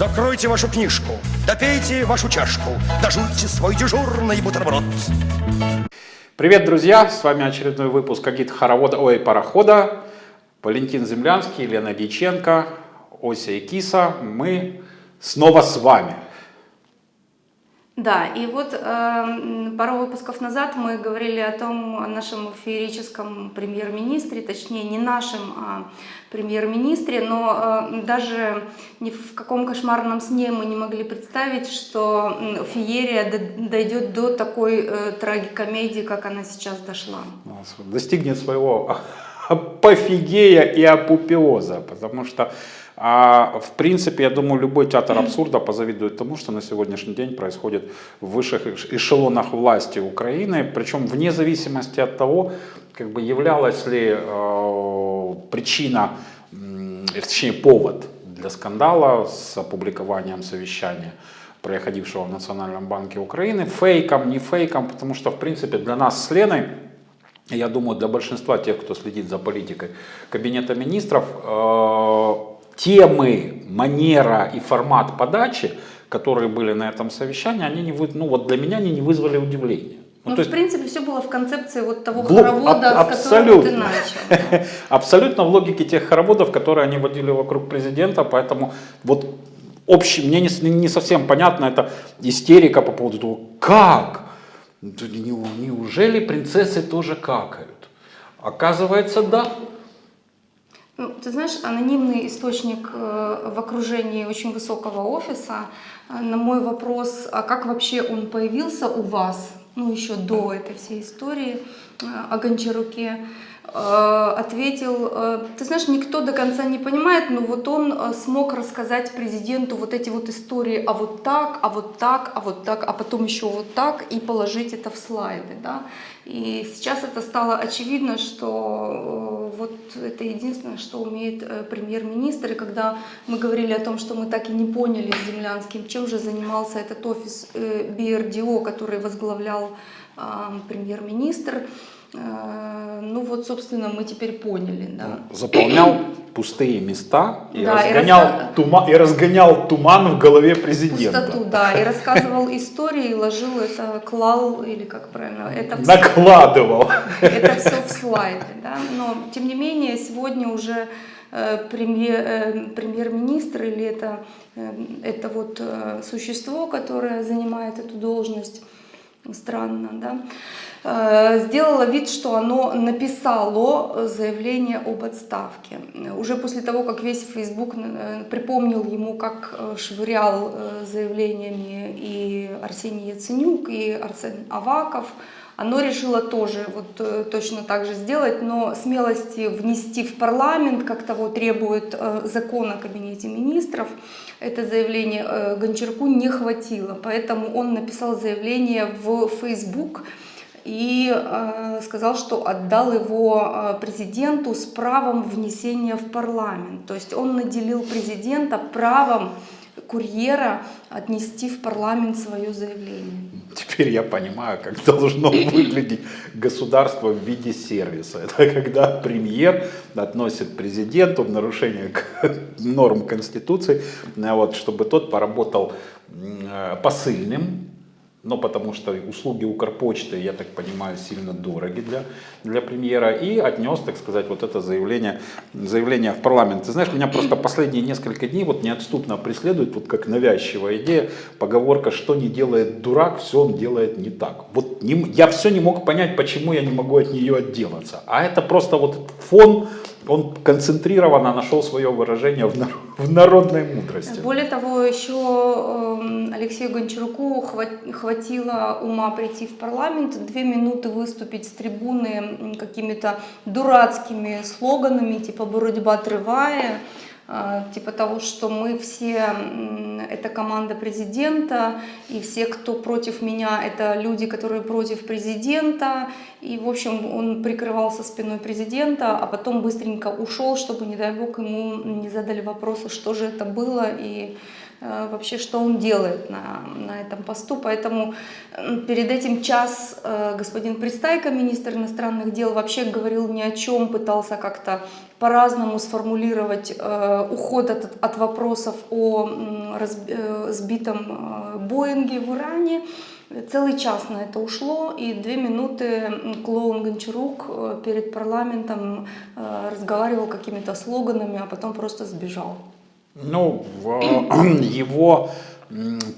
Закройте вашу книжку, допейте вашу чашку, дожуйте свой дежурный бутерброд. Привет, друзья! С вами очередной выпуск Агит Хоровода, ой, Парохода. Валентин Землянский, Лена Дьяченко, Ося и Киса. Мы снова с вами. Да, и вот э, пару выпусков назад мы говорили о том, о нашем феерическом премьер-министре, точнее не нашем, а премьер-министре, но э, даже ни в каком кошмарном сне мы не могли представить, что феерия дойдет до такой э, трагикомедии, как она сейчас дошла. Достигнет своего апофигея и апопеоза, потому что а в принципе, я думаю, любой театр абсурда позавидует тому, что на сегодняшний день происходит в высших эшелонах власти Украины, причем вне зависимости от того, как бы являлась ли э, причина, э, точнее повод для скандала с опубликованием совещания происходившего в Национальном банке Украины, фейком, не фейком, потому что, в принципе, для нас с Леной, я думаю, для большинства тех, кто следит за политикой Кабинета министров, э, темы, манера и формат подачи, которые были на этом совещании, они не, вы, ну вот для меня они не вызвали удивления. Ну, ну то есть, в принципе, все было в концепции вот того блок, хоровода, аб- с которого ты начал. Абсолютно в логике тех хороводов, которые они водили вокруг президента, поэтому вот общий, мне не, не совсем понятно, это истерика по поводу того, как? Неужели принцессы тоже какают? Оказывается, да. Ну, ты знаешь, анонимный источник э, в окружении очень высокого офиса. Э, на мой вопрос, а как вообще он появился у вас, ну еще до этой всей истории э, о Гончаруке, ответил, э, ты знаешь, никто до конца не понимает, но вот он э, смог рассказать президенту вот эти вот истории, а вот так, а вот так, а вот так, а потом еще вот так, и положить это в слайды. Да? И сейчас это стало очевидно, что вот это единственное, что умеет премьер-министр. И когда мы говорили о том, что мы так и не поняли с Землянским, чем же занимался этот офис БРДО, который возглавлял премьер-министр, Э, ну вот, собственно, мы теперь поняли. Да. Заполнял пустые места и, да, разгонял, и, раска... туман, и разгонял туман в голове президента. Пустоту, да, и рассказывал истории, и ложил это, клал, или как правильно, это все, Накладывал. Это все в слайды, да, но тем не менее сегодня уже э, премьер, э, премьер-министр или это, это вот существо, которое занимает эту должность, странно, да, Э, сделала вид, что оно написало заявление об отставке. Уже после того, как весь Facebook э, припомнил ему, как э, швырял заявлениями и Арсений Яценюк, и Арсен Аваков, оно решило тоже вот точно так же сделать, но смелости внести в парламент, как того требует закон о кабинете министров, это заявление Гончарку не хватило. Поэтому он написал заявление в Facebook, и э, сказал, что отдал его э, президенту с правом внесения в парламент. То есть он наделил президента правом курьера отнести в парламент свое заявление. Теперь я понимаю, как должно выглядеть государство в виде сервиса. Это когда премьер относит президенту в нарушение норм Конституции, вот, чтобы тот поработал э, посыльным, но потому что услуги Укрпочты, я так понимаю, сильно дороги для, для премьера, и отнес, так сказать, вот это заявление, заявление в парламент. Ты знаешь, меня просто последние несколько дней вот неотступно преследует, вот как навязчивая идея, поговорка, что не делает дурак, все он делает не так. Вот не, я все не мог понять, почему я не могу от нее отделаться. А это просто вот фон он концентрированно нашел свое выражение в, народной мудрости. Более того, еще эм, Алексею Гончаруку хватило ума прийти в парламент, две минуты выступить с трибуны какими-то дурацкими слоганами, типа «боротьба отрывая», типа того, что мы все, это команда президента, и все, кто против меня, это люди, которые против президента, и, в общем, он прикрывался спиной президента, а потом быстренько ушел, чтобы, не дай бог, ему не задали вопросы, что же это было, и э, вообще, что он делает на, на этом посту. Поэтому перед этим час э, господин Пристайко, министр иностранных дел, вообще говорил ни о чем, пытался как-то по-разному сформулировать э, уход от, от вопросов о м, разб- э, сбитом э, Боинге в Иране. Целый час на это ушло, и две минуты клоун Гончарук э, перед парламентом э, разговаривал какими-то слоганами, а потом просто сбежал. Ну, его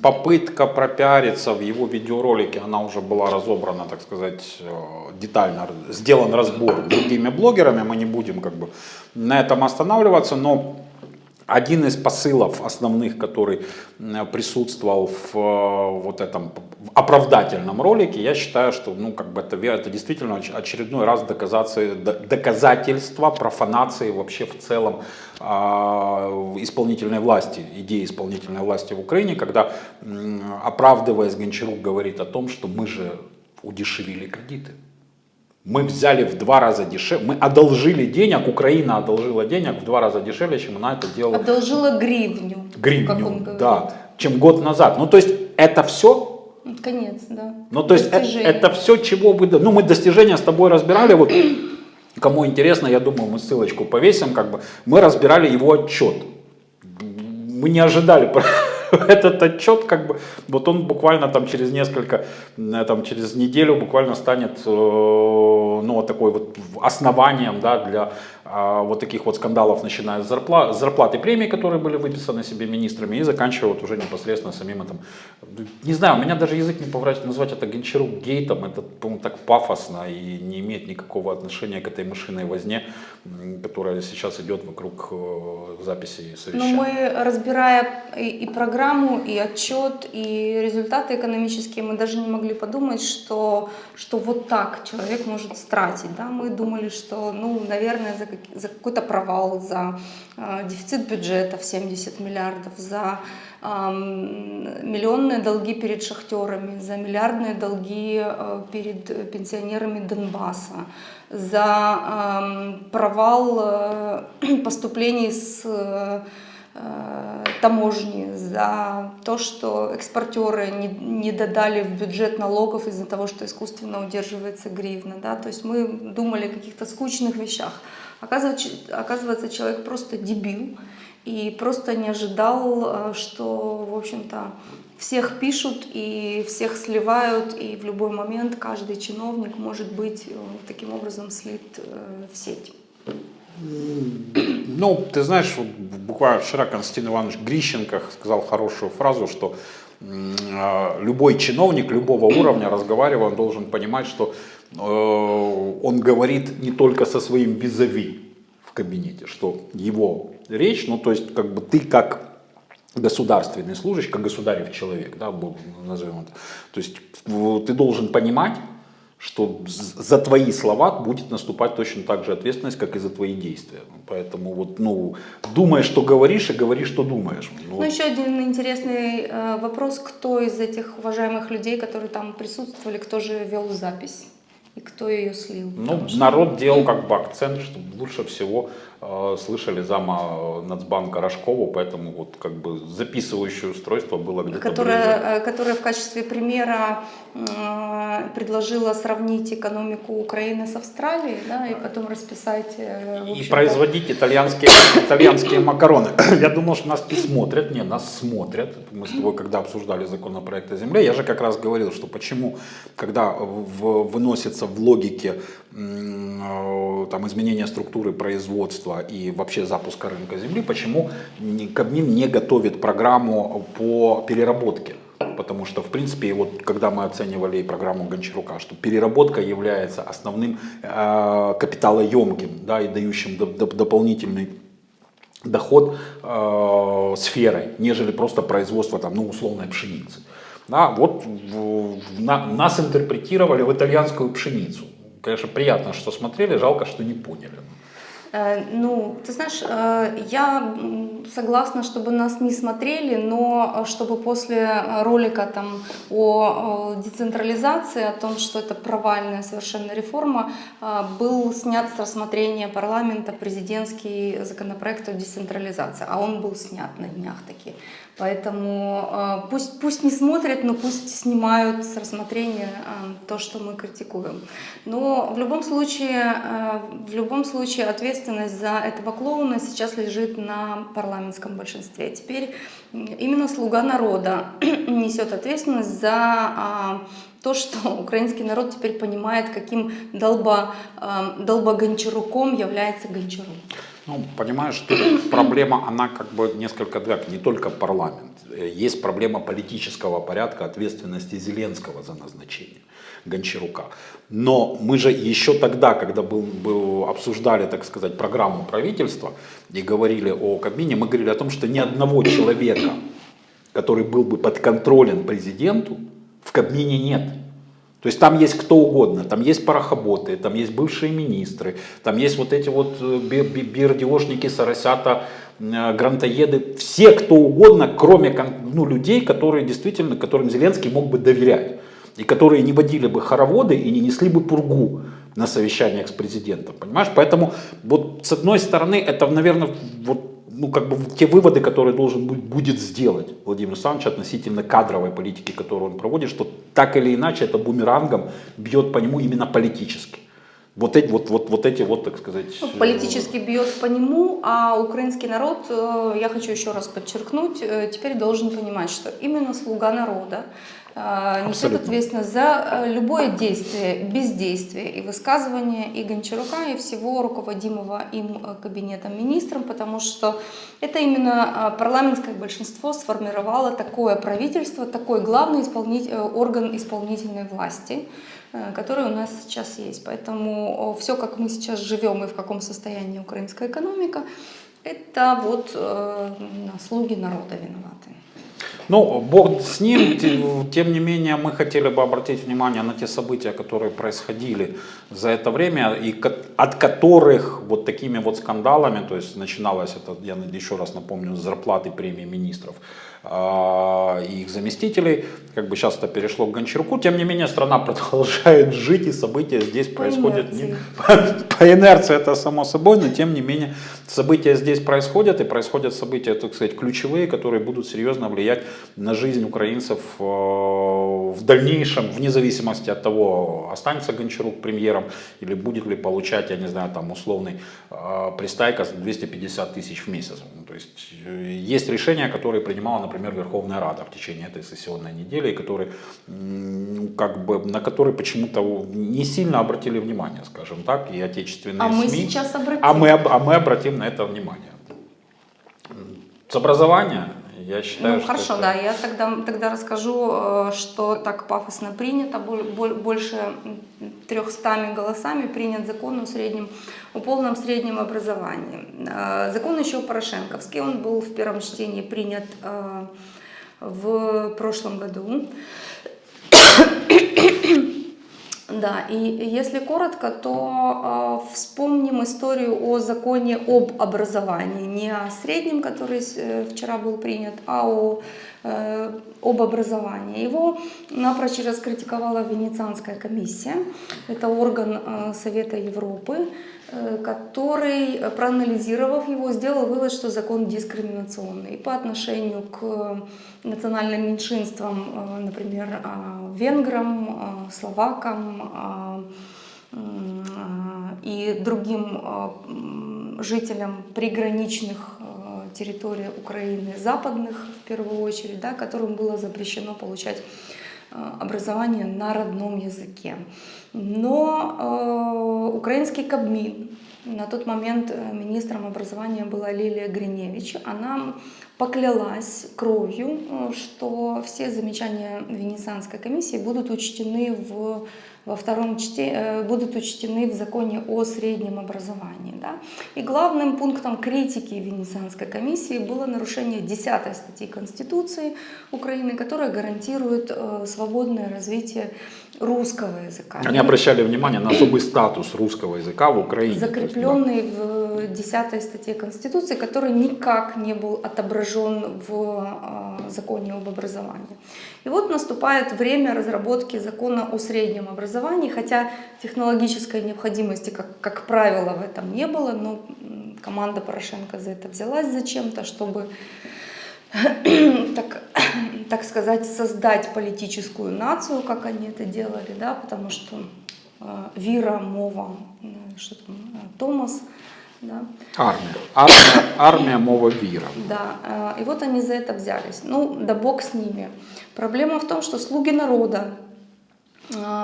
попытка пропиариться в его видеоролике, она уже была разобрана, так сказать, э, детально, сделан разбор другими блогерами, мы не будем как бы на этом останавливаться, но один из посылов основных, который присутствовал в э, вот этом оправдательном ролике, я считаю, что ну, как бы это, это действительно оч- очередной раз доказательство профанации вообще в целом а, исполнительной власти, идеи исполнительной власти в Украине, когда, оправдываясь, Гончарук говорит о том, что мы же удешевили кредиты. Мы взяли в два раза дешевле, мы одолжили денег, Украина одолжила денег в два раза дешевле, чем она это делала Одолжила гривню, гривню, да, чем год назад. Ну, то есть это все, Ну, Конец, да. ну, то есть э- Достижение. это, все, чего вы, ну, мы достижения с тобой разбирали, вот, кому интересно, я думаю, мы ссылочку повесим, как бы, мы разбирали его отчет. Мы не ожидали этот отчет, как бы, вот он буквально там через несколько, э, там через неделю буквально станет, э, ну, такой вот основанием, да, для вот таких вот скандалов, начиная с зарплат, с зарплат и премий, которые были выписаны себе министрами, и заканчивая вот уже непосредственно самим этим. Не знаю, у меня даже язык не поворачивает назвать это Гончарук гейтом, это, по-моему, так пафосно и не имеет никакого отношения к этой мышиной возне, которая сейчас идет вокруг э, записи Но совещания. Ну, мы, разбирая и, и программу, и отчет, и результаты экономические, мы даже не могли подумать, что, что вот так человек может стратить. Да? Мы думали, что, ну, наверное, за, как- за какой-то провал, за э, дефицит бюджета в 70 миллиардов, за ам, миллионные долги перед шахтерами, за миллиардные долги э, перед пенсионерами Донбасса, за ам, провал э, поступлений с э, э, таможни, за то, что экспортеры не, не додали в бюджет налогов из-за того, что искусственно удерживается гривна. Да? То есть мы думали о каких-то скучных вещах. Оказывается, оказывается, человек просто дебил и просто не ожидал, э, что, в общем-то, всех пишут и всех сливают, и в любой момент каждый чиновник может быть э, таким образом слит э, в сеть. Ну, ты знаешь, буквально вчера Константин Иванович Грищенко сказал хорошую фразу, что любой чиновник любого уровня, разговаривая, он должен понимать, что он говорит не только со своим визави в кабинете, что его речь, ну то есть как бы ты как государственный служащий, как государев человек, да, назовем это. То есть ты должен понимать, что за твои слова будет наступать точно так же ответственность, как и за твои действия. Поэтому вот, ну, думай, что говоришь, и говори, что думаешь. Ну, Ну, еще один интересный э, вопрос, кто из этих уважаемых людей, которые там присутствовали, кто же вел запись и кто ее слил? Ну, Потому что- народ делал как бы акцент, что лучше всего слышали зама э, Нацбанка Рожкову, поэтому вот как бы записывающее устройство было где-то ближе. которая, э, которая в качестве примера э, предложила сравнить экономику Украины с Австралией, да, и потом расписать. э, И производить итальянские, итальянские макароны. Я думал, что нас не смотрят. Не, нас смотрят. Мы с тобой, когда обсуждали законопроект о земле, я же как раз говорил, что почему, когда в- выносится в логике э, там, изменения структуры производства и вообще запуска рынка земли, почему Кабмин не готовит программу по переработке. Потому что, в принципе, вот когда мы оценивали и программу Гончарука, что переработка является основным э, капиталоемким да, и дающим доп- доп- дополнительный доход э, сферой, нежели просто производство там, ну, условной пшеницы. Да, вот в- в- на- нас интерпретировали в итальянскую пшеницу. Конечно, приятно, что смотрели, жалко, что не поняли. Э, Ну, ты знаешь, э, я согласна, чтобы нас не смотрели, но э, чтобы после ролика там о децентрализации, о том, что это провальная совершенно реформа, был снят с рассмотрения парламента президентский законопроект о децентрализации, а он был снят на днях таки. Поэтому э, пусть, пусть не смотрят, но пусть снимают с рассмотрения э, то, что мы критикуем. Но в любом случае, э, в любом случае ответственность за этого клоуна сейчас лежит на парламентском большинстве. Теперь именно слуга народа несет ответственность за а, то, что украинский народ теперь понимает, каким долба, долбогончаруком является Гончарук. Ну, понимаешь, тут проблема, она как бы несколько двояка, не только парламент. Э, Есть проблема политического порядка, ответственности Зеленского за назначение Гончарука. Но мы же еще тогда, когда был, был, обсуждали, так сказать, программу правительства и говорили о Кабмине, мы говорили о том, что ни одного человека, который был бы подконтролен президенту, в Кабмине нет. То есть там есть кто угодно, там есть парохоботы, там есть бывшие министры, там есть вот эти вот э, бирдиошники, соросята, э, грантоеды, все кто угодно, кроме ну, людей, которые действительно, которым Зеленский мог бы доверять. И которые не водили бы хороводы и не несли бы пургу на совещаниях с президентом, понимаешь? Поэтому вот с одной стороны это, наверное, вот ну, как бы те выводы, которые должен будет, будет сделать Владимир Александрович относительно кадровой политики, которую он проводит, что так или иначе это бумерангом бьет по нему именно политически. Вот эти вот, вот, вот эти вот, так сказать... Ну, Политически бьет по нему, а украинский народ, э, я хочу еще раз подчеркнуть, э, теперь должен понимать, что именно слуга народа э, несет Абсолютно. ответственность за э, любое действие, бездействие и высказывание и Гончарука, и всего руководимого им э, кабинетом министром, потому что это именно э, парламентское большинство сформировало такое правительство, такой главный э, орган исполнительной власти, который у нас сейчас есть. Поэтому все, как мы сейчас живем и в каком состоянии украинская экономика, это вот э, слуги народа виноваты. Ну, бог с ним, те- тем не менее, мы хотели бы обратить внимание на те события, которые происходили за это время, и от которых вот такими вот скандалами, то есть начиналось это, я еще раз напомню, с зарплаты премии министров и их заместителей, как бы сейчас это перешло к Гончаруку, тем не менее, страна продолжает жить, и события здесь По происходят не- инерции. по, по инерции это само собой, но тем не менее события здесь происходят, и происходят события, так сказать, ключевые, которые будут серьезно влиять на жизнь украинцев э, в дальнейшем, вне зависимости от того, останется Гончарук премьером или будет ли получать, я не знаю, там условный э, пристайка за 250 тысяч в месяц. То есть э, есть решения, которые принимала, например, Верховная Рада в течение этой сессионной недели, ну, как бы, на которые почему-то не сильно обратили внимание, скажем так, и отечественные А мы СМИ. сейчас обратим. А мы, а мы обратим на это внимание. С образования, я считаю, Ну что хорошо, это- да, я тогда, тогда расскажу, э, что так пафосно принято, боль- боль- больше м, 300 голосами принят закон о среднем, о полном среднем образовании. Э, Закон еще порошенковский, он был в первом чтении принят э, в прошлом году. Да, и если коротко, то э, вспомним историю о законе об образовании, не о среднем, который э, вчера был принят, а о, э, об образовании. Его напрочь раскритиковала Венецианская комиссия, это орган э, Совета Европы, э, который, проанализировав его, сделал вывод, что закон дискриминационный по отношению к национальным меньшинствам, э, например, э, венграм, э, словакам м, э, и другим м, жителям приграничных территорий Украины, западных в первую очередь, да, которым было запрещено получать образование на родном языке. Но украинский Кабмин, на тот момент э, министром образования была Лилия Гриневич, она поклялась кровью, э, что все замечания Венецианской комиссии будут учтены в во втором чте- э, будут учтены в законе о среднем образовании. Да? И главным пунктом критики Венецианской комиссии было нарушение 10 статьи Конституции Украины, которая гарантирует э, свободное развитие русского языка. Они обращали внимание на особый статус русского языка в Украине. То есть, да. закрепленный в 10 статье Конституции, который никак не был отображен в э, законе об образовании. И вот наступает время разработки закона о среднем образовании, хотя технологической необходимости, как, как правило, в этом не было, но команда Порошенко за это взялась зачем-то, чтобы так, так сказать, создать политическую нацию, как они это делали, да, потому что э, Вира, Мова, э, что там, э, Томас, да, Армия. Армия, армия мова вира. да, э, и вот они за это взялись. Ну, да бог с ними. Проблема в том, что слуги народа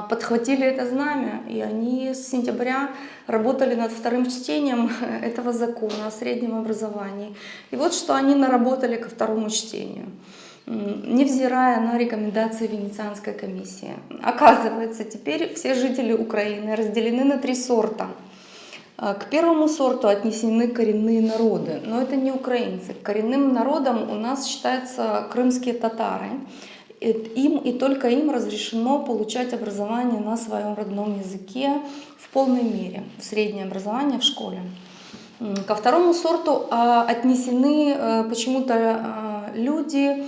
подхватили это знамя, и они с сентября работали над вторым чтением этого закона о среднем образовании. И вот что они наработали ко второму чтению. Невзирая на рекомендации Венецианской комиссии. Оказывается, теперь все жители Украины разделены на три сорта. А, К первому сорту отнесены коренные народы, но это не украинцы. Коренным народом у нас считаются крымские татары. Им и только им разрешено получать образование на своем родном языке в полной мере, среднее образование в школе. Ко второму сорту а, отнесены э, почему-то а, люди,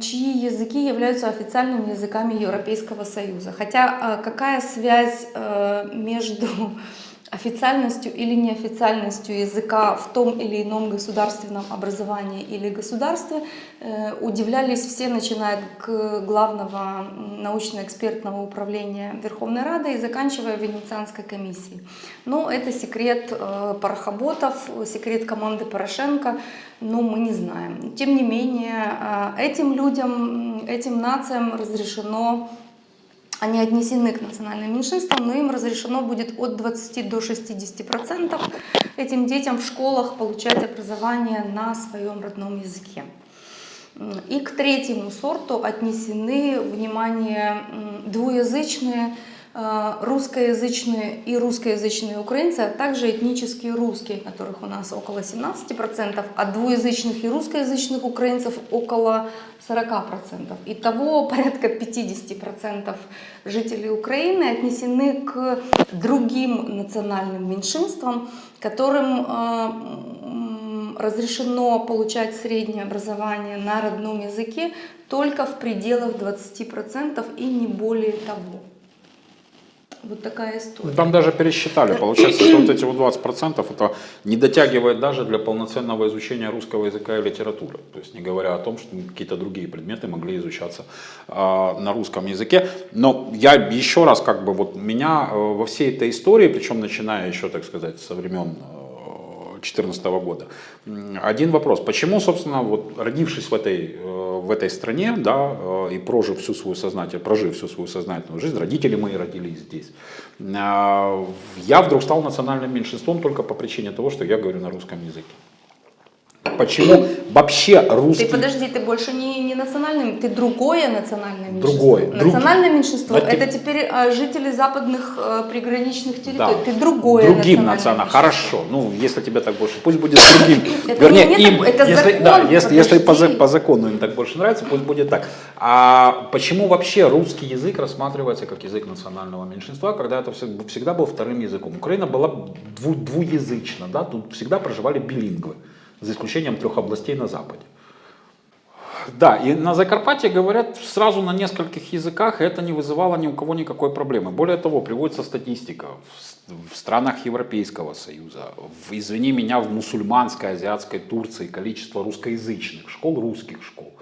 чьи языки являются официальными языками Европейского Союза. Хотя а, какая связь э, между официальностью или неофициальностью языка в том или ином государственном образовании или государстве э, удивлялись все, начиная к главного научно-экспертного управления Верховной Рады и заканчивая Венецианской комиссией. Но это секрет э, парохоботов, секрет команды Порошенко, но мы не знаем. Тем не менее, э, этим людям, этим нациям разрешено они отнесены к национальным меньшинствам, но им разрешено будет от 20 до 60 процентов этим детям в школах получать образование на своем родном языке. И к третьему сорту отнесены, внимание, двуязычные, русскоязычные и русскоязычные украинцы, а также этнические русские, которых у нас около 17%, а двуязычных и русскоязычных украинцев около 40%. Итого порядка 50% жителей Украины отнесены к другим национальным меньшинствам, которым э, разрешено получать среднее образование на родном языке только в пределах 20% и не более того. Вот такая история. Там даже пересчитали. Получается, что вот эти вот 20% это не дотягивает даже для полноценного изучения русского языка и литературы. То есть не говоря о том, что какие-то другие предметы могли изучаться а, на русском языке. Но я еще раз, как бы вот меня э, во всей этой истории, причем начиная еще, так сказать, со времен 2014 года. Один вопрос. Почему, собственно, вот родившись в этой, э, в этой стране, да, э, и прожив всю свою сознательную, прожив всю свою сознательную жизнь, родители мои родились здесь, а, я вдруг стал национальным меньшинством только по причине того, что я говорю на русском языке. Почему вообще русский... Ты подожди, ты больше не, не национальный, ты другое национальное меньшинство. Другое, друг- Национальное меньшинство Вот это теперь а, жители западных э, приграничных Да. территорий. Ты другое Другим национальное национальным. Хорошо. Ну, если тебе так больше, пусть будет другим. Это Вернее, не им, так- это если, закон, да, если, если по, по закону им так больше нравится, пусть будет так. А почему вообще русский язык рассматривается как язык национального меньшинства, когда это всег- всегда был вторым языком? Украина была дву- двуязычна, да, тут всегда проживали билингвы, за исключением трех областей на западе. Да, и на Закарпатье говорят сразу на нескольких языках, и это не вызывало ни у кого никакой проблемы. Более того, приводится статистика в, в странах Европейского Союза, в, извини меня, в мусульманской, азиатской Турции количество русскоязычных школ, русских школ,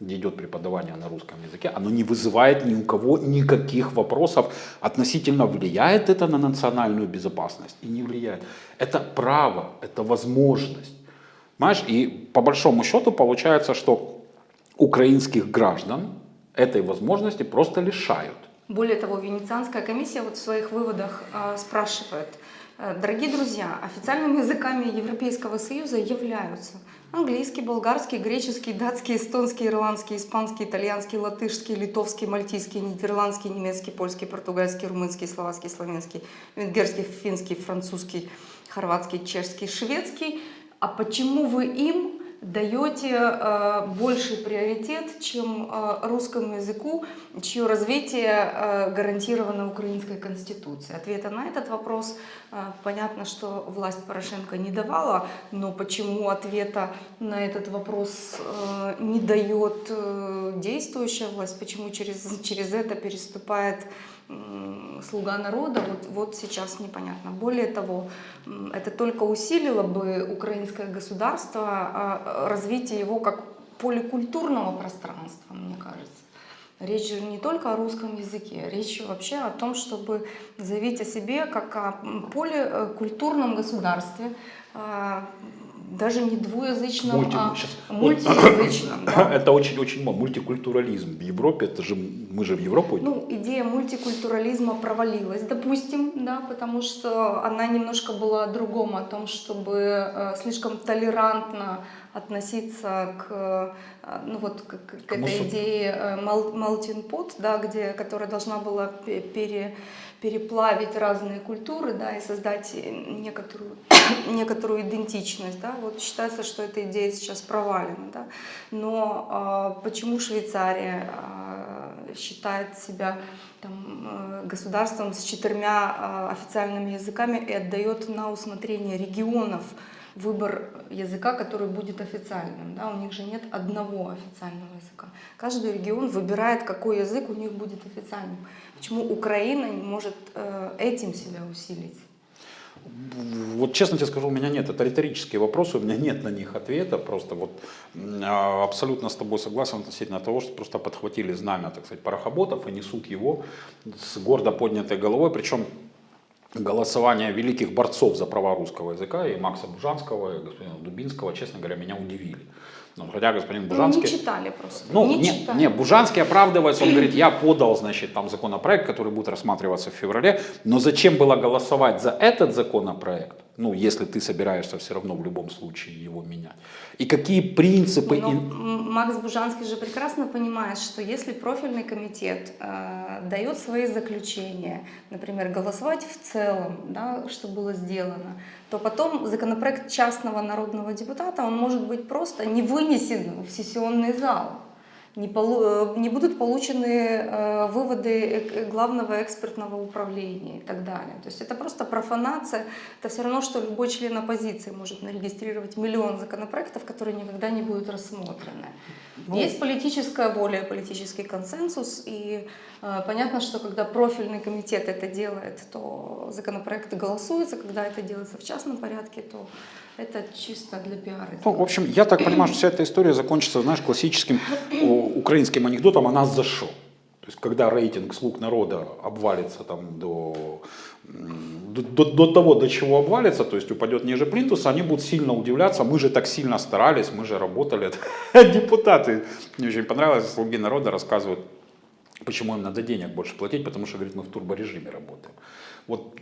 где идет преподавание на русском языке, оно не вызывает ни у кого никаких вопросов относительно влияет это на национальную безопасность и не влияет. Это право, это возможность. Понимаешь, и по большому счету получается, что украинских граждан этой возможности просто лишают. Более того, Венецианская комиссия вот в своих выводах а, спрашивает, Э, Дорогие друзья, официальными языками Европейского Союза являются английский, болгарский, греческий, датский, эстонский, ирландский, испанский, итальянский, латышский, литовский, мальтийский, нидерландский, немецкий, польский, португальский, румынский, словацкий, славянский, венгерский, финский, французский, хорватский, чешский, шведский. А почему вы им даете э, больший приоритет, чем э, русскому языку, чье развитие э, гарантировано Украинской Конституцией? Ответа на этот вопрос понятно, что власть Порошенко не давала, но почему ответа на этот вопрос не дает действующая власть, почему через, через это переступает слуга народа, вот, вот сейчас непонятно. Более того, это только усилило бы украинское государство, а, развитие его как поликультурного пространства, мне кажется. Речь же не только о русском языке, речь вообще о том, чтобы заявить о себе как о поликультурном государстве, а, даже не двуязычном, Мульти- а щас. мультиязычном. да. Это очень-очень. Мультикультурализм в Европе, это же мы же в Европу идем. Ну, идея мультикультурализма провалилась, допустим, да, потому что она немножко была о другом, о том, чтобы э, слишком толерантно относиться к, э, ну вот, к, к- к этой мусу- идее э, melting pot, да, где, которая должна была пе- пере, переплавить разные культуры, да, и создать э, некоторую, некоторую идентичность, да, вот считается, что эта идея сейчас провалена, да, но а, почему Швейцария а, считает себя там, э, государством с четырьмя а, официальными языками и отдает на усмотрение регионов выбор языка, который будет официальным. Да? У них же нет одного официального языка. Каждый регион выбирает, какой язык у них будет официальным. Почему Украина не может э, этим себя усилить? Вот честно тебе скажу, у меня нет, это риторические вопросы, у меня нет на них ответа, просто вот а, абсолютно с тобой согласен относительно того, что просто подхватили знамя, так сказать, парохоботов и несут его с гордо поднятой головой, причем голосование великих борцов за права русского языка, и Макса Бужанского, и господина Дубинского, честно говоря, меня удивили. Ну, хотя господин Ну, Бужанский... не читали просто. Ну, не, не, читали. не, Бужанский оправдывается, он говорит, я подал, значит, там законопроект, который будет рассматриваться в феврале, но зачем было голосовать за этот законопроект, ну, если ты собираешься все равно в любом случае его менять? И какие принципы... Но и- М- Макс Бужанский же прекрасно понимает, что если профильный комитет э, дает свои заключения, например, голосовать в целом, да, что было сделано, то потом законопроект частного народного депутата, он может быть просто не вынесен в сессионный зал. Не, полу- э, не будут получены э, выводы э- главного экспертного управления и так далее. То есть это просто профанация. Это все равно, что любой член оппозиции может нарегистрировать миллион законопроектов, которые никогда не будут рассмотрены. Есть политическая воля, политический консенсус, и э, понятно, что когда профильный комитет это делает, то законопроекты голосуются, когда это делается в частном порядке, то это чисто для пиара. Ну, в общем, я так понимаю, что вся эта история закончится, знаешь, классическим украинским анекдотом «а нас за шо?». То есть, когда рейтинг «Слуг народа» обвалится там до, до- до того, до чего обвалится, то есть упадет ниже плинтуса, они будут сильно удивляться, мы же так сильно старались, мы же работали. Депутаты, мне очень понравилось, «Слуги народа» рассказывают, почему им надо денег больше платить, потому что, говорит, мы в турборежиме работаем. Вот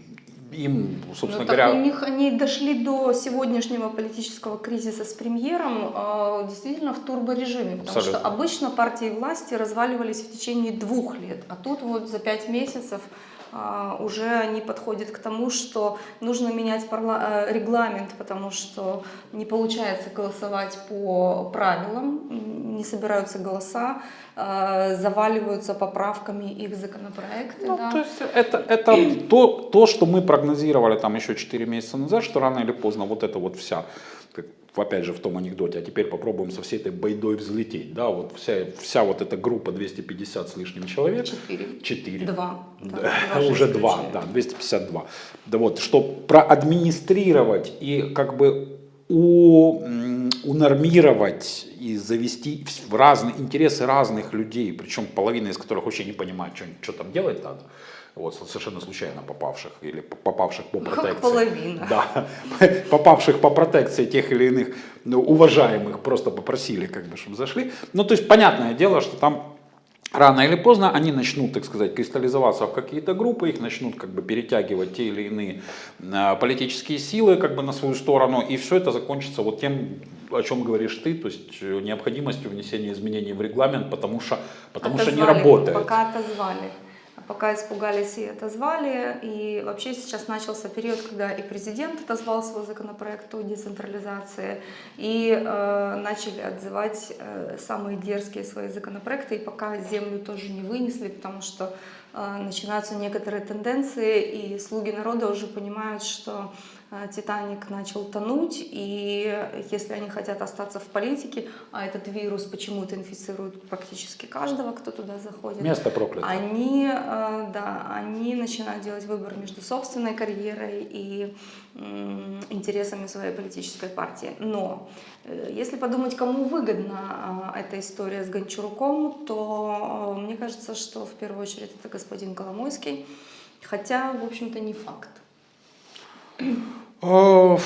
им, собственно Ну, так говоря... у них они дошли до сегодняшнего политического кризиса с премьером э, действительно в турборежиме, потому Абсолютно. что обычно партии власти разваливались в течение двух лет, а тут вот за пять месяцев уже они подходят к тому, что нужно менять парла- э, регламент, потому что не получается голосовать по правилам, не собираются голоса, э, заваливаются поправками их законопроекты. Ну, да. то есть это, это то, то, что мы прогнозировали там еще 4 месяца назад, что рано или поздно вот это вот вся, опять же в том анекдоте, а теперь попробуем со всей этой байдой взлететь, да, вот вся, вся вот эта группа 250 с лишним человек, Четыре. 4, Два. да, Да, два же уже два, исключения. да, 252. Да вот, что проадминистрировать и как бы у, унормировать и завести в разные интересы разных людей, причем половина из которых вообще не понимает, что, что там делать надо, вот, совершенно случайно попавших или попавших по Как протекции. половина. Да, попавших по протекции тех или иных ну, уважаемых просто попросили, как бы, чтобы зашли. Ну, то есть, понятное дело, что там рано или поздно они начнут, так сказать, кристаллизоваться в какие-то группы, их начнут как бы перетягивать те или иные э, политические силы как бы на свою сторону, и все это закончится вот тем, о чем говоришь ты, то есть э, необходимостью внесения изменений в регламент, потому что, потому что не Отозвали, работает. Пока отозвали. Пока испугались и отозвали. И вообще сейчас начался период, когда и президент отозвал свой законопроект о децентрализации, и э, начали отзывать э, самые дерзкие свои законопроекты, и пока землю тоже не вынесли, потому что начинаются некоторые тенденции, и слуги народа уже понимают, что э, Титаник начал тонуть, и если они хотят остаться в политике, а этот вирус почему-то инфицирует практически каждого, кто туда заходит, Место проклято. они, э, да, они начинают делать выбор между собственной карьерой и интересами своей политической партии. Но э, если подумать, кому выгодна э, эта история с Гончаруком, то э, мне кажется, что в первую очередь это господин Коломойский, хотя, в общем-то, не факт. Э,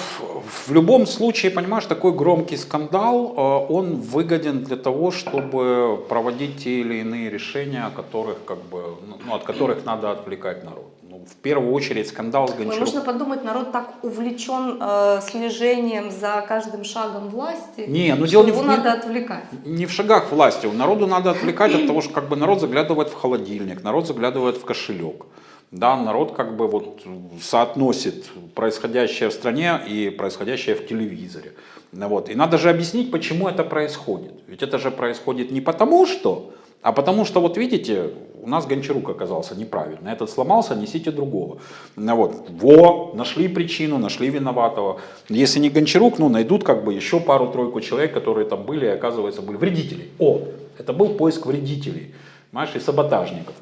В любом случае, понимаешь, такой громкий скандал, он выгоден для того, чтобы проводить те или иные решения, которых, как бы, ну, от которых надо отвлекать народ. Ну, в первую очередь скандал с Ой, Гончаруком. можно подумать, народ так увлечен э, слежением за каждым шагом власти, Не, ну дело не его в- не- надо отвлекать. Не в шагах власти. Народу надо отвлекать от того, что как бы народ заглядывает в холодильник, народ заглядывает в кошелек. Да, народ как бы вот соотносит происходящее в стране и происходящее в телевизоре. Ну Вот. И надо же объяснить, почему это происходит. Ведь это же происходит не потому что, а потому что, вот видите, у нас Гончарук оказался неправильно. Этот сломался, несите другого. Вот. Во, нашли причину, нашли виноватого. Если не Гончарук, ну найдут как бы еще пару-тройку человек, которые там были и оказывается были вредители. О, это был поиск вредителей, понимаешь, и саботажников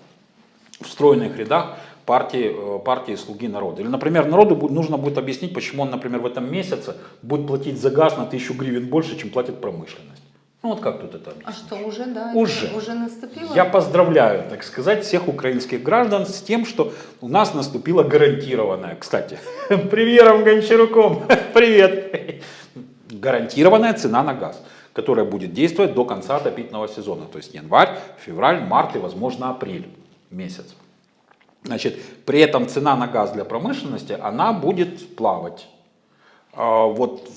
в стройных рядах партии, э, партии «Слуги народа». Или, например, народу нужно будет объяснить, почему он, например, в этом месяце будет платить за газ на тысячу гривен больше, чем платит промышленность. Ну вот как тут это объяснить? А что, уже, да? Уже. Уже наступило? Я поздравляю, так сказать, всех украинских граждан с тем, что у нас наступила гарантированная, кстати, премьером Гончаруком, привет, гарантированная цена на газ, которая будет действовать до конца отопительного сезона, то есть январь, февраль, март и, возможно, апрель месяц. Значит, при этом цена на газ для промышленности, она будет плавать. А, Вот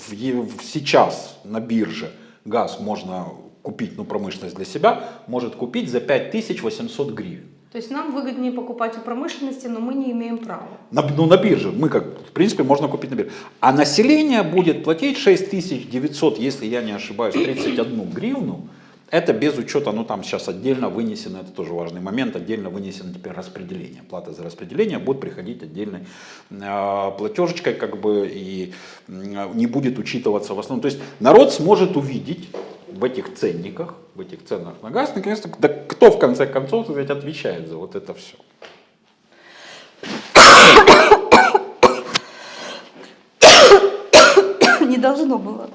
сейчас на бирже газ можно купить, ну промышленность для себя, может купить за 5800 гривен. То есть нам выгоднее покупать у промышленности, но мы не имеем права. На, ну, на бирже, мы как, в принципе, можно купить на бирже. А население будет платить 6900, если я не ошибаюсь, 31 гривну. Это без учета, ну там сейчас отдельно вынесено, это тоже важный момент, отдельно вынесено теперь распределение. Плата за распределение будет приходить отдельной э, платежечкой, как бы, и м, не будет учитываться в основном. То есть народ сможет увидеть в этих ценниках, в этих ценах на газ, наконец-то, да кто в конце концов сказать, отвечает за вот это все. Не должно было.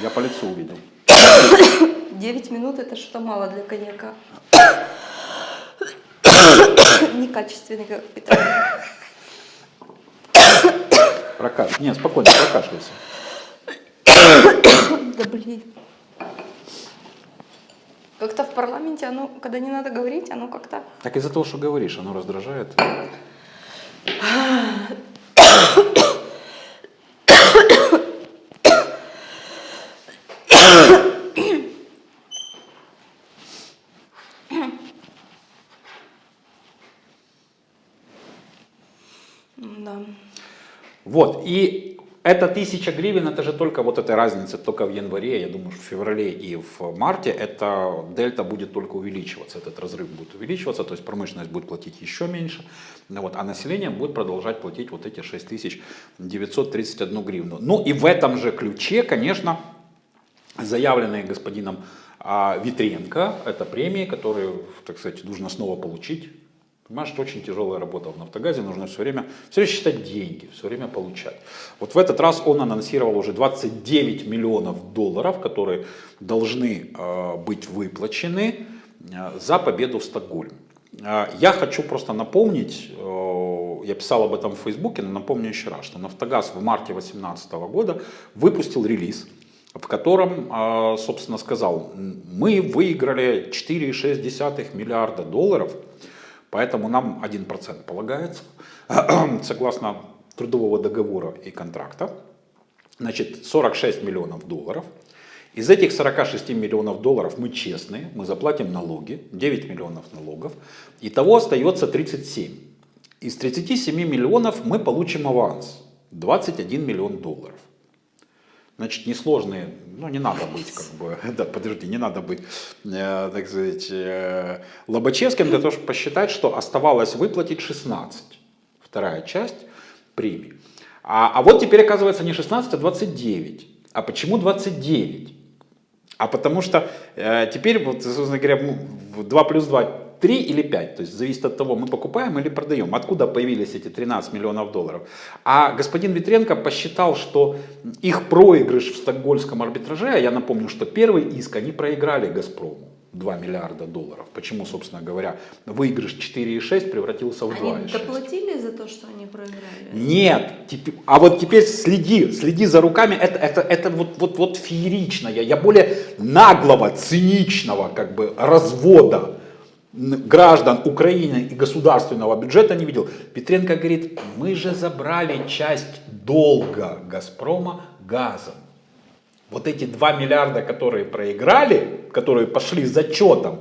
Я по лицу увидел. 9 минут это что мало для коньяка. Некачественный как питание. Прокаш... Нет, спокойно, прокашляйся. Да блин. Как-то в парламенте оно, когда не надо говорить, оно как-то... Так из-за того, что говоришь, оно раздражает. Да. Вот, и эта тысяча гривен, это же только вот эта разница, только в январе, я думаю, в феврале и в марте, это дельта будет только увеличиваться, этот разрыв будет увеличиваться, то есть промышленность будет платить еще меньше, вот, а население будет продолжать платить вот эти 6931 гривну. Ну и в этом же ключе, конечно, заявленные господином а, Витренко, это премии, которые, так сказать, нужно снова получить. Понимаешь, что очень тяжелая работа в «Нафтогазе», нужно все время, все время считать деньги, все время получать. Вот в этот раз он анонсировал уже 29 миллионов долларов, которые должны э, быть выплачены э, за победу в Стокгольме. Э, я хочу просто напомнить, я писал об этом в Фейсбуке, но напомню еще раз, что «Нафтогаз» в марте 2018 года выпустил релиз, в котором, собственно, сказал, мы выиграли 4,6 миллиарда долларов, поэтому нам 1% полагается, согласно трудового договора и контракта, значит, 46 миллионов долларов. Из этих 46 миллионов долларов мы честные, мы заплатим налоги, 9 миллионов налогов, и того остается 37. Из 37 миллионов мы получим аванс, 21 миллион долларов. Значит, несложные, ну не надо быть, как бы, да, подожди, не надо быть, э, так сказать, э, Лобачевским для того, чтобы посчитать, что оставалось выплатить 16, вторая часть премии. А, а вот теперь оказывается не 16, а 29. А почему 29? А потому что э, теперь, вот, собственно говоря, 2 плюс 2 3 или 5, то есть зависит от того, мы покупаем или продаем, откуда появились эти 13 миллионов долларов. А господин Витренко посчитал, что их проигрыш в стокгольском арбитраже, а я напомню, что первый иск они проиграли «Газпрому». 2 миллиарда долларов. Почему, собственно говоря, выигрыш 4,6 превратился в 2,6? Они доплатили за то, что они проиграли? Нет. А вот теперь следи, следи за руками. Это, это, это вот, вот, вот фееричное. Я более наглого, циничного как бы развода граждан Украины и государственного бюджета не видел. Петренко говорит, мы же забрали часть долга Газпрома газом. Вот эти 2 миллиарда, которые проиграли, которые пошли зачетом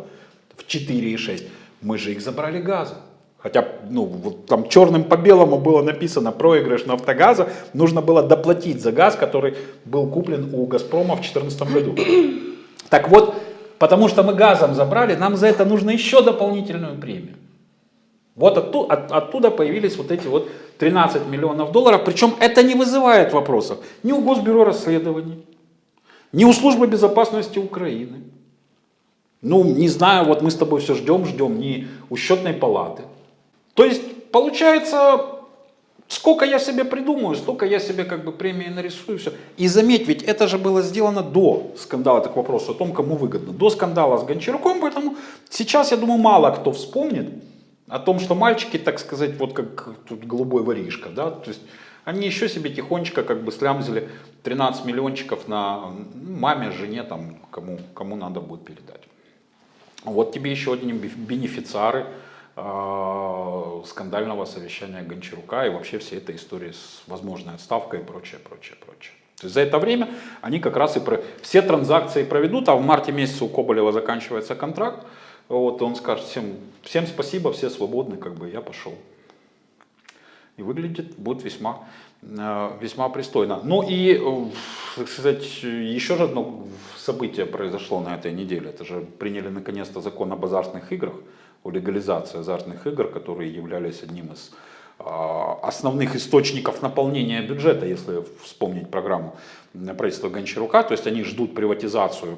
в 4,6, мы же их забрали газом. Хотя, ну, вот там черным по белому было написано проигрыш нафтогаза, нужно было доплатить за газ, который был куплен у Газпрома в 2014 году. Так вот, потому что мы газом забрали, нам за это нужно еще дополнительную премию. Вот оттуда, от, оттуда появились вот эти вот 13 миллионов долларов, причем это не вызывает вопросов ни у Госбюро расследований, ни у Службы безопасности Украины. Ну, не знаю, вот мы с тобой все ждем, ждем, ни у счетной палаты. То есть, получается, сколько я себе придумаю, столько я себе как бы премии нарисую. Все. И заметь, ведь это же было сделано до скандала, это к вопросу о том, кому выгодно. До скандала с Гончаруком, поэтому сейчас, я думаю, мало кто вспомнит о том, что мальчики, так сказать, вот как тут голубой воришка, да, то есть они еще себе тихонечко как бы слямзили 13 миллиончиков на маме, жене, там, кому, кому надо будет передать. Вот тебе еще одни бенефициары скандального совещания Гончарука и вообще всей этой истории с возможной отставкой и прочее, прочее, прочее. То есть за это время они как раз и про... все транзакции проведут, а в марте месяце у Коболева заканчивается контракт, вот, он скажет всем, всем спасибо, все свободны, как бы я пошел. И выглядит будет весьма, э, весьма пристойно. Ну и, э, так сказать, еще же одно событие произошло на этой неделе. Это же приняли наконец-то закон об азартных играх, о легализации азартных игр, которые являлись одним из а, основных источников наполнения бюджета, если вспомнить программу правительства Гончарука. То есть они ждут приватизацию.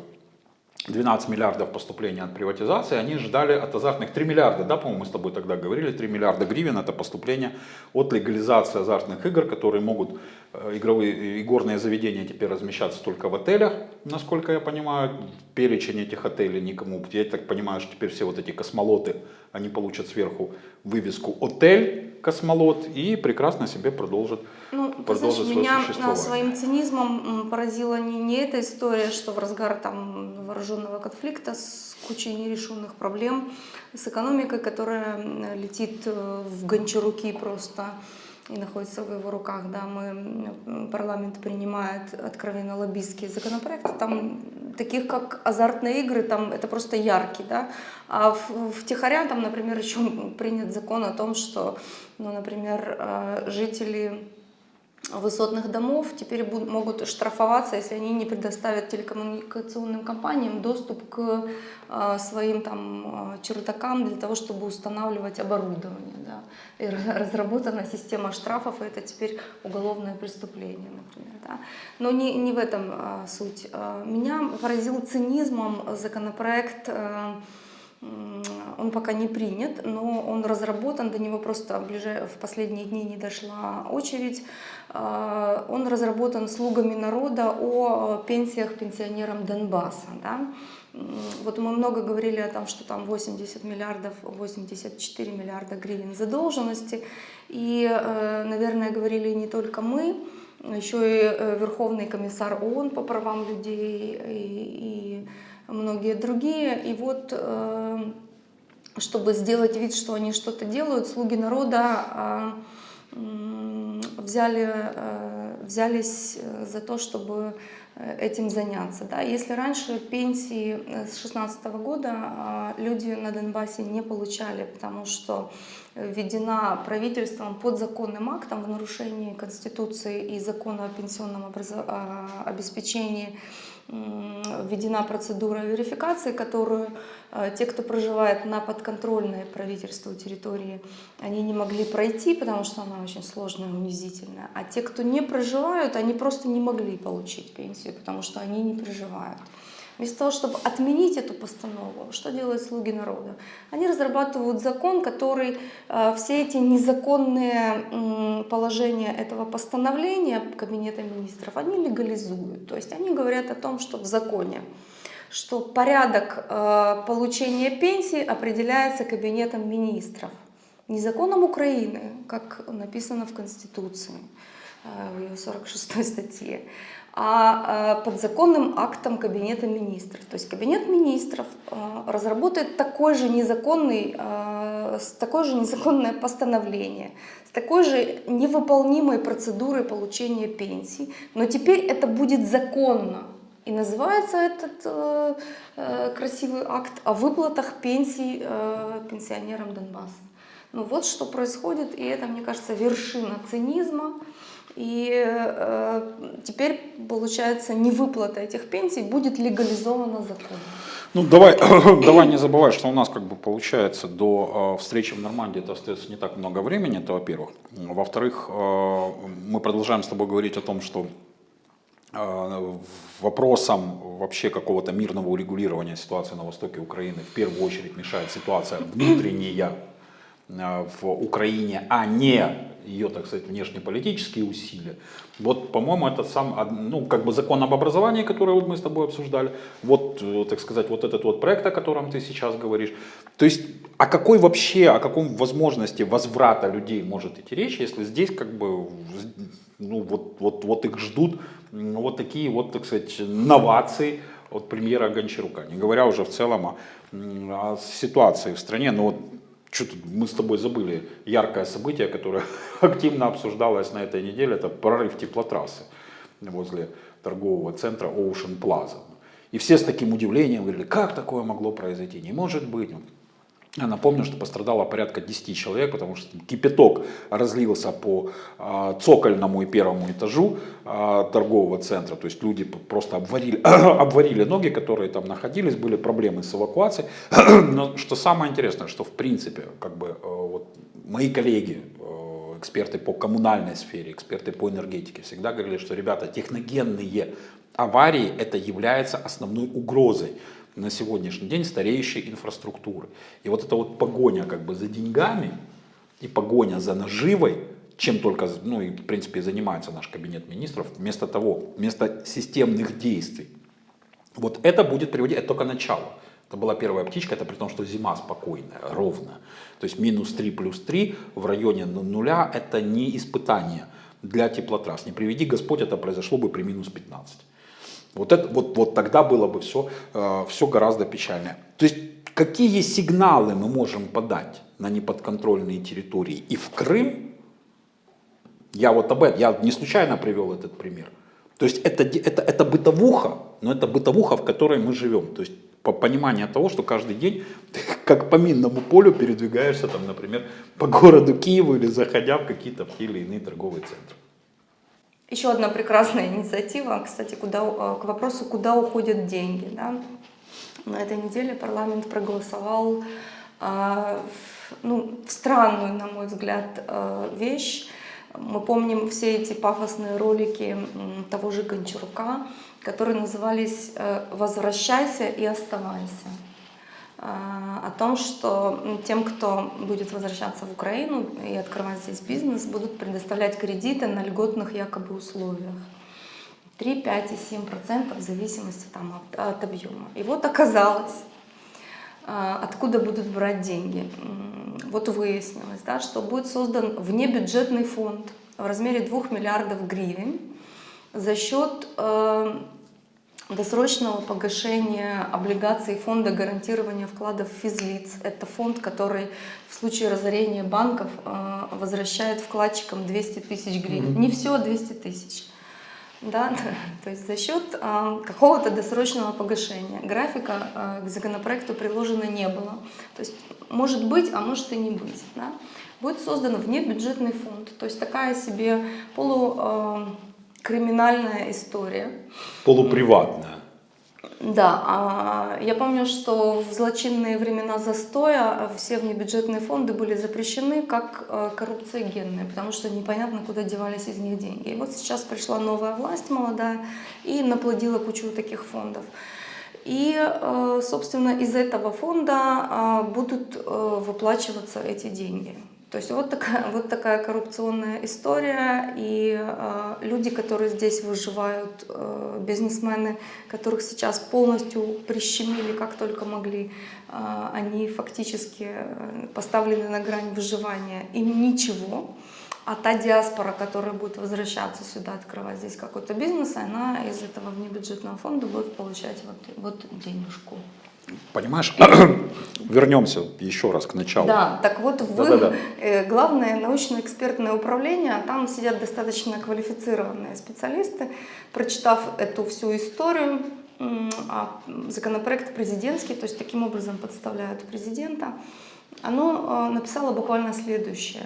12 миллиардов поступления от приватизации, они ждали от азартных. 3 миллиарда, да, по-моему, мы с тобой тогда говорили, 3 миллиарда гривен это поступление от легализации азартных игр, которые могут, э, игровые, игорные заведения теперь размещаться только в отелях, насколько я понимаю, перечень этих отелей никому, я так понимаю, что теперь все вот эти космолоты, они получат сверху вывеску «Отель космолот» и прекрасно себе продолжат ну, ты знаешь, меня своим цинизмом поразила не, не эта история, что в разгар там вооруженного конфликта с кучей нерешенных проблем, с экономикой, которая летит э, в гончаруки просто и находится в его руках, да, мы, парламент принимает откровенно лоббистские законопроекты, там таких как азартные игры, там это просто яркий, да, а в, в Тихоря там, например, еще принят закон о том, что, ну, например, э, жители высотных домов теперь будут, могут штрафоваться, если они не предоставят телекоммуникационным компаниям доступ к э, своим там чердакам для того, чтобы устанавливать оборудование. Да. И разработана система штрафов, и это теперь уголовное преступление, например. Да. Но не, не в этом э, суть. Меня поразил цинизмом законопроект э, он пока не принят, но он разработан, до него просто в, последние дни не дошла очередь. А, он разработан слугами народа о пенсиях пенсионерам Донбасса. Да? Вот мы много говорили о том, что там 80 миллиардов, 84 миллиарда гривен задолженности. И, э, наверное, говорили не только мы, еще и э, Верховный комиссар ООН по правам людей и, и многие другие. И вот, э, чтобы сделать вид, что они что-то делают, слуги народа а, взяли, э, взялись за то, чтобы этим заняться. Да? Если раньше пенсии с 2016 года а, люди на Донбассе не получали, потому что введена правительством под законным актом в нарушении Конституции и закона о пенсионном обеспечении введена процедура верификации, которую э, те, кто проживает на подконтрольной правительству территории, они не могли пройти, потому что она очень сложная и унизительная. А те, кто не проживают, они просто не могли получить пенсию, потому что они не проживают. Вместо того, чтобы отменить эту постанову, что делают слуги народа? Они разрабатывают закон, который э, все эти незаконные положения этого постановления Кабинета министров, они легализуют. То есть они говорят о том, что в законе что порядок э, получения пенсии определяется Кабинетом министров. Не законом Украины, как написано в Конституции, э, в ее 46 статье, а э, подзаконным актом Кабинета министров. То есть Кабинет министров э, разработает такой же незаконный, э, такое же незаконное постановление, с такой же невыполнимой процедурой получения пенсии, но теперь это будет законно. И называется этот э, э, красивый акт о выплатах пенсий э, пенсионерам Донбасса. Ну вот что происходит, и это, мне кажется, вершина цинизма. И э, теперь, получается, невыплата этих пенсий будет легализована законом. Ну, давай, давай не забывай, что у нас, как бы, получается, до э, встречи в Нормандии это остается не так много времени, это во-первых. Во-вторых, э, мы продолжаем с тобой говорить о том, что э, вопросом вообще какого-то мирного урегулирования ситуации на востоке Украины в первую очередь мешает ситуация внутренняя э, в Украине, а не ее, так сказать, внешнеполитические усилия. Вот, по-моему, это сам, ну, как бы закон об образовании, который вот мы с тобой обсуждали, вот, э, так сказать, вот этот вот проект, о котором ты сейчас говоришь. То есть, о какой вообще, о каком возможности возврата людей может идти речь, если здесь как бы, ну, вот, вот, вот их ждут вот такие вот, так сказать, новации от премьера Гончарука, не говоря уже в целом о, о ситуации в стране, но вот что тут мы с тобой забыли яркое событие, которое активно обсуждалось на этой неделе, это прорыв теплотрассы возле торгового центра Ocean Plaza. И все с таким удивлением говорили, как такое могло произойти, не может быть. Я напомню, что пострадало порядка 10 человек, потому что кипяток разлился по э, цокольному и первому этажу э, торгового центра. То есть люди просто обварили, обварили ноги, которые там находились, были проблемы с эвакуацией. Но что самое интересное, что в принципе, как бы, э, вот, мои коллеги, э, эксперты по коммунальной сфере, эксперты по энергетике, всегда говорили, что, ребята, техногенные аварии это является основной угрозой на сегодняшний день стареющей инфраструктуры. И вот эта вот погоня как бы за деньгами и погоня за наживой, чем только, ну и в принципе занимается наш кабинет министров, вместо того, вместо системных действий. Вот это будет приводить, это только начало. Это была первая птичка, это при том, что зима спокойная, ровная. То есть минус 3 плюс 3 в районе нуля это не испытание для теплотрасс. Не приведи Господь, это произошло бы при минус 15. Вот, это, вот, вот тогда было бы все, э, все гораздо печальнее. То есть какие сигналы мы можем подать на неподконтрольные территории и в Крым, я вот об этом, я не случайно привел этот пример. То есть это, это, это бытовуха, но это бытовуха, в которой мы живем. То есть по пониманию того, что каждый день ты как по минному полю передвигаешься, там, например, по городу Киеву или заходя в какие-то те или иные торговые центры. Еще одна прекрасная инициатива, кстати, куда, э, к вопросу, куда уходят деньги. Да? На этой неделе парламент проголосовал э, ну, странную, на мой взгляд, э, вещь. Мы помним все эти пафосные ролики того же Гончарука, которые назывались «Возвращайся и оставайся» о том, что тем, кто будет возвращаться в Украину и открывать здесь бизнес, будут предоставлять кредиты на льготных якобы условиях. 3, 5 и 7 процентов в зависимости там, от, от объема. И вот оказалось, откуда будут брать деньги. Вот выяснилось, да, что будет создан внебюджетный фонд в размере 2 миллиардов гривен, за счет э, досрочного погашения облигаций фонда гарантирования вкладов физлиц. Это фонд, который в случае разорения банков э, возвращает вкладчикам 200 тысяч гривен. Не все, 200 тысяч. Да, то есть за счет э, какого-то досрочного погашения. Графика э, к законопроекту приложено не было. То есть может быть, а может и не быть. Да? Будет создан внебюджетный фонд. То есть такая себе полукриминальная история. Полуприватная. Да, а я помню, что в злочинные времена застоя все внебюджетные фонды были запрещены как э, коррупциогенные, потому что непонятно, куда девались из них деньги. И вот сейчас пришла новая власть молодая и наплодила кучу таких фондов. И, э, собственно, из этого фонда а, будут э, выплачиваться эти деньги. То есть вот такая, вот такая коррупционная история, и э, люди, которые здесь выживают, э, бизнесмены, которых сейчас полностью прищемили как только могли, э, они фактически поставлены на грань выживания, им ничего. А та диаспора, которая будет возвращаться сюда, открывать здесь какой-то бизнес, она из этого внебюджетного фонда будет получать вот, вот денежку. Понимаешь, вернемся еще раз к началу. Да, так вот вы, да, да, да. главное научно-экспертное управление, там сидят достаточно квалифицированные специалисты, прочитав эту всю историю, а законопроект президентский, то есть таким образом подставляют президента, оно э, написало буквально следующее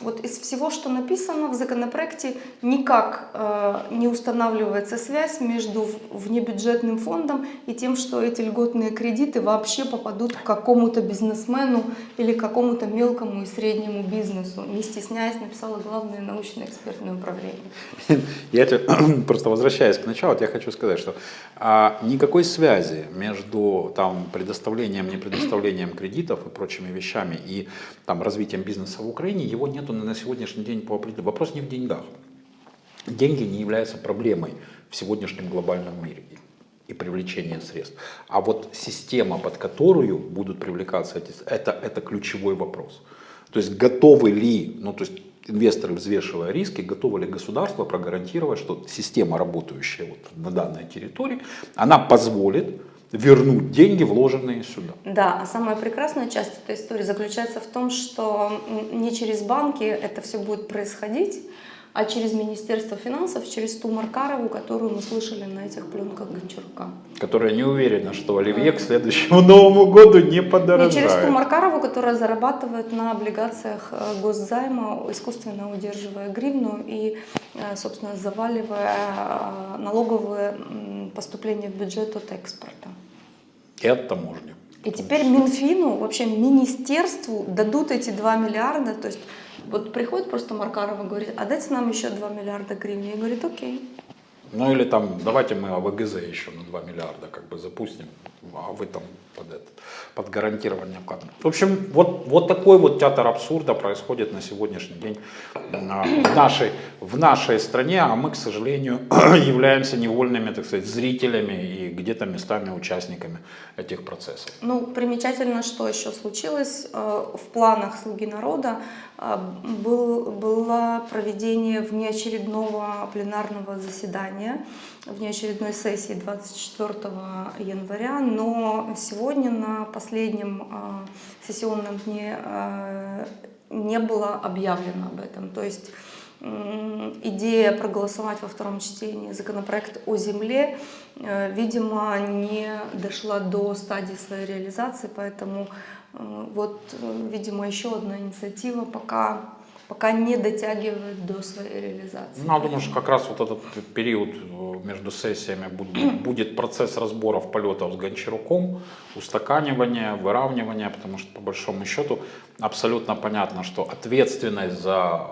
вот из всего, что написано в законопроекте, никак э, не устанавливается связь между внебюджетным фондом и тем, что эти льготные кредиты вообще попадут к какому-то бизнесмену или какому-то мелкому и среднему бизнесу. Не стесняясь, написала главное научно-экспертное управление. Я просто возвращаясь к началу, я хочу сказать, что а, никакой связи между там, предоставлением, непредоставлением кредитов и прочими вещами и там, развитием бизнеса в Украине, его нету на сегодняшний день по определению. Вопрос не в деньгах. Деньги не являются проблемой в сегодняшнем глобальном мире и привлечение средств. А вот система, под которую будут привлекаться эти, это, это ключевой вопрос. То есть готовы ли, ну то есть инвесторы, взвешивая риски, готовы ли государство прогарантировать, что система, работающая вот на данной территории, она позволит вернуть деньги, вложенные сюда. Да, а самая прекрасная часть этой истории заключается в том, что не через банки это все будет происходить, а через Министерство финансов, через ту Маркарову, которую мы слышали на этих пленках Гончарука. Которая не уверена, что Оливье к следующему Новому году не подорожает. Не через ту Маркарову, которая зарабатывает на облигациях э, госзайма, искусственно удерживая гривну и, э, собственно, заваливая э, налоговые поступления в бюджет от экспорта. И от таможни. И теперь Минфину, вообще министерству дадут эти 2 миллиарда, то есть вот приходит просто Маркарова и говорит, а дайте нам еще 2 миллиарда гривен. И говорит, окей. Ну или там, давайте мы АВГЗ еще на 2 миллиарда как бы запустим, а вы там под, этот, под гарантирование вкладом. В общем, вот, вот такой вот театр абсурда происходит на сегодняшний день в нашей, в нашей стране, а мы, к сожалению, являемся невольными, так сказать, зрителями и где-то местами участниками этих процессов. Ну, примечательно, что еще случилось э, в планах «Слуги народа», был, было проведение внеочередного пленарного заседания, внеочередной сессии 24 января, но сегодня на последнем э, сессионном дне не было объявлено об этом. То есть идея проголосовать во втором чтении законопроект о земле, э, видимо, не дошла до стадии своей реализации, поэтому вот, э, видимо, еще одна инициатива пока пока не дотягивает до своей реализации. Ну, я думаю, что как раз вот этот период между сессиями будет, будет процесс разборов полетов с Гончаруком, устаканивания, выравнивания, потому что по большому счету абсолютно понятно, что ответственность за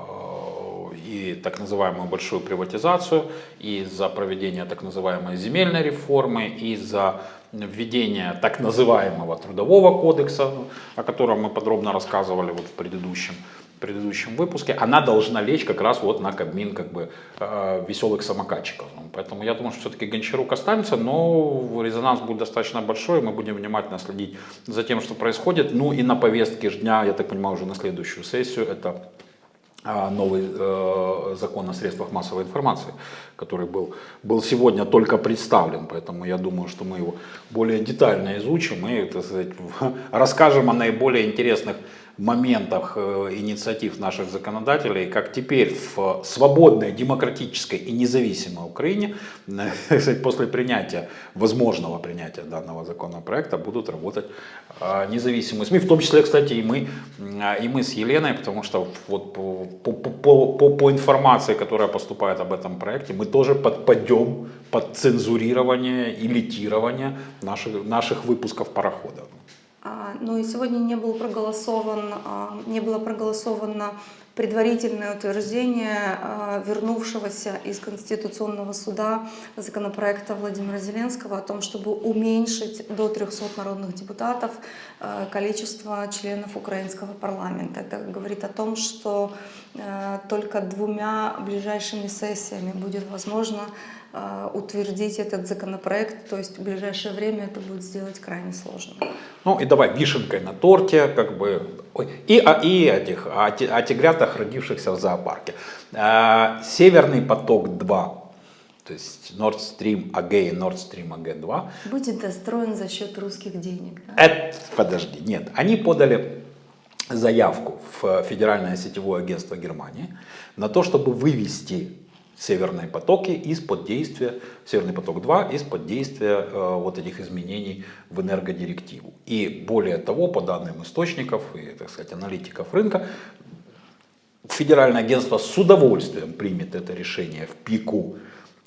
и так называемую большую приватизацию, и за проведение так называемой земельной реформы, и за введение так называемого трудового кодекса, о котором мы подробно рассказывали вот в предыдущем, предыдущем выпуске, она должна лечь как раз вот на кабмин как бы э, веселых самокатчиков. Ну, поэтому я думаю, что все-таки Гончарук останется, но резонанс будет достаточно большой, мы будем внимательно следить за тем, что происходит. Ну и на повестке дня, я так понимаю, уже на следующую сессию это новый э, закон о средствах массовой информации, который был, был сегодня только представлен, поэтому я думаю, что мы его более детально изучим и так сказать, расскажем о наиболее интересных моментах э, инициатив наших законодателей, как теперь в свободной, демократической и независимой Украине после принятия, возможного принятия данного законопроекта будут работать э, независимые СМИ, в том числе, кстати, и мы, и мы с Еленой, потому что вот по, по, по, по информации, которая поступает об этом проекте, мы тоже подпадем под цензурирование и литирование наших, наших выпусков парохода. А, Но ну и сегодня не, был проголосован, а, не было проголосовано предварительное утверждение а, вернувшегося из Конституционного суда законопроекта Владимира Зеленского о том, чтобы уменьшить до 300 народных депутатов количество членов украинского парламента. Это говорит о том, что только двумя ближайшими сессиями будет возможно утвердить этот законопроект, то есть в ближайшее время это будет сделать крайне сложно. Ну и давай вишенкой на торте, как бы, и, а, и этих, о, о тигрятах, родившихся в зоопарке. А, Северный поток-2, то есть Nord Stream AG и Nord Stream AG2. Будет достроен за счет русских денег. Да? Это, подожди, нет, они подали заявку в Федеральное сетевое агентство Германии на то, чтобы вывести северные потоки из-под действия, Северный поток-2 из-под действия э, вот этих изменений в энергодирективу. И более того, по данным источников и, так сказать, аналитиков рынка, Федеральное агентство с удовольствием примет это решение в пику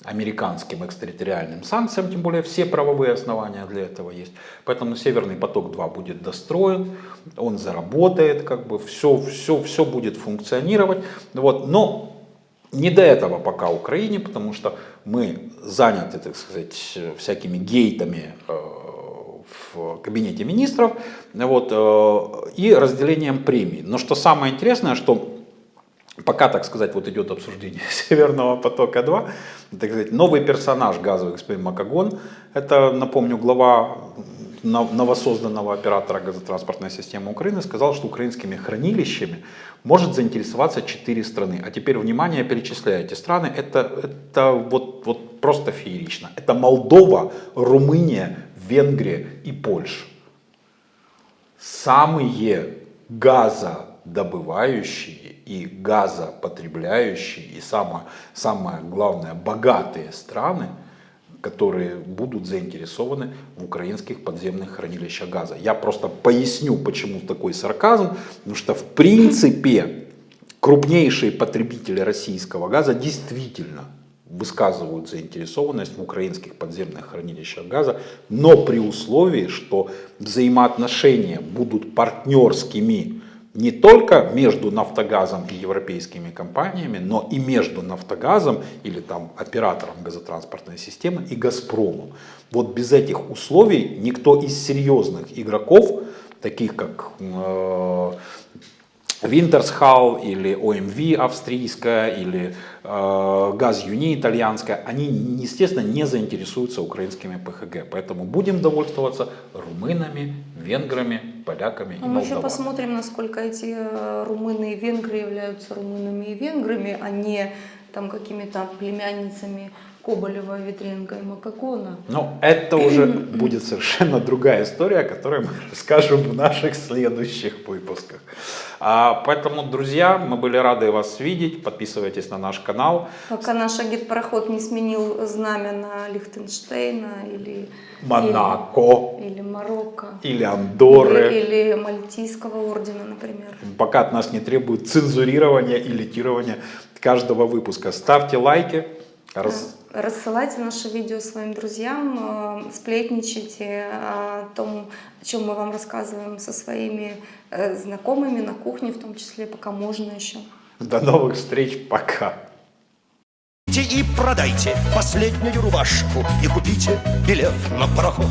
американским экстерриториальным санкциям, тем более все правовые основания для этого есть. Поэтому Северный поток-2 будет достроен, он заработает, как бы все, все, все будет функционировать. Вот. Но не до этого пока Украине, потому что мы заняты, так сказать, всякими гейтами э, в кабинете министров вот, э, и разделением премий. Но что самое интересное, что пока, так сказать, вот идет обсуждение Северного потока-2, так сказать, новый персонаж газовый господин Макагон, это, напомню, глава новосозданного оператора газотранспортной системы Украины сказал, что украинскими хранилищами может заинтересоваться 4 страны. А теперь, внимание, перечисляю эти страны. Это, это вот, вот просто феерично. Это Молдова, Румыния, Венгрия и Польша. Самые газодобывающие и газопотребляющие и самое, самое главное богатые страны – которые будут заинтересованы в украинских подземных хранилищах газа. Я просто поясню, почему такой сарказм, потому что в принципе крупнейшие потребители российского газа действительно высказывают заинтересованность в украинских подземных хранилищах газа, но при условии, что взаимоотношения будут партнерскими не только между Нафтогазом и европейскими компаниями, но и между Нафтогазом или там оператором газотранспортной системы и Газпромом. Вот без этих условий никто из серьезных игроков, таких как э, Винтерсхал или ОМВ австрийская или э, Газ Юни итальянская, они, естественно, не заинтересуются украинскими ПХГ. Поэтому будем довольствоваться румынами, венграми, поляками и Мы молдаванами. еще посмотрим, насколько эти э, румыны и венгры являются румынами и венграми, а не там какими-то племянницами Коболева, Ветренко и Макакона. Но это уже будет совершенно другая история, которую мы расскажем в наших следующих выпусках. А, поэтому, друзья, мы были рады вас видеть. Подписывайтесь на наш канал. Пока наш агитпроход не сменил знамя на Лихтенштейна или Монако. Или, или Марокко. Или Андорры. Или, или Мальтийского ордена, например. Пока от нас не требует цензурирования и литирования каждого выпуска. Ставьте лайки. Раз... Рассылайте наше видео своим друзьям, э, сплетничайте о том, о чем мы вам рассказываем со своими э, знакомыми на кухне, в том числе, пока можно еще. До новых встреч, пока. И продайте последнюю рубашку и купите билет на пароход.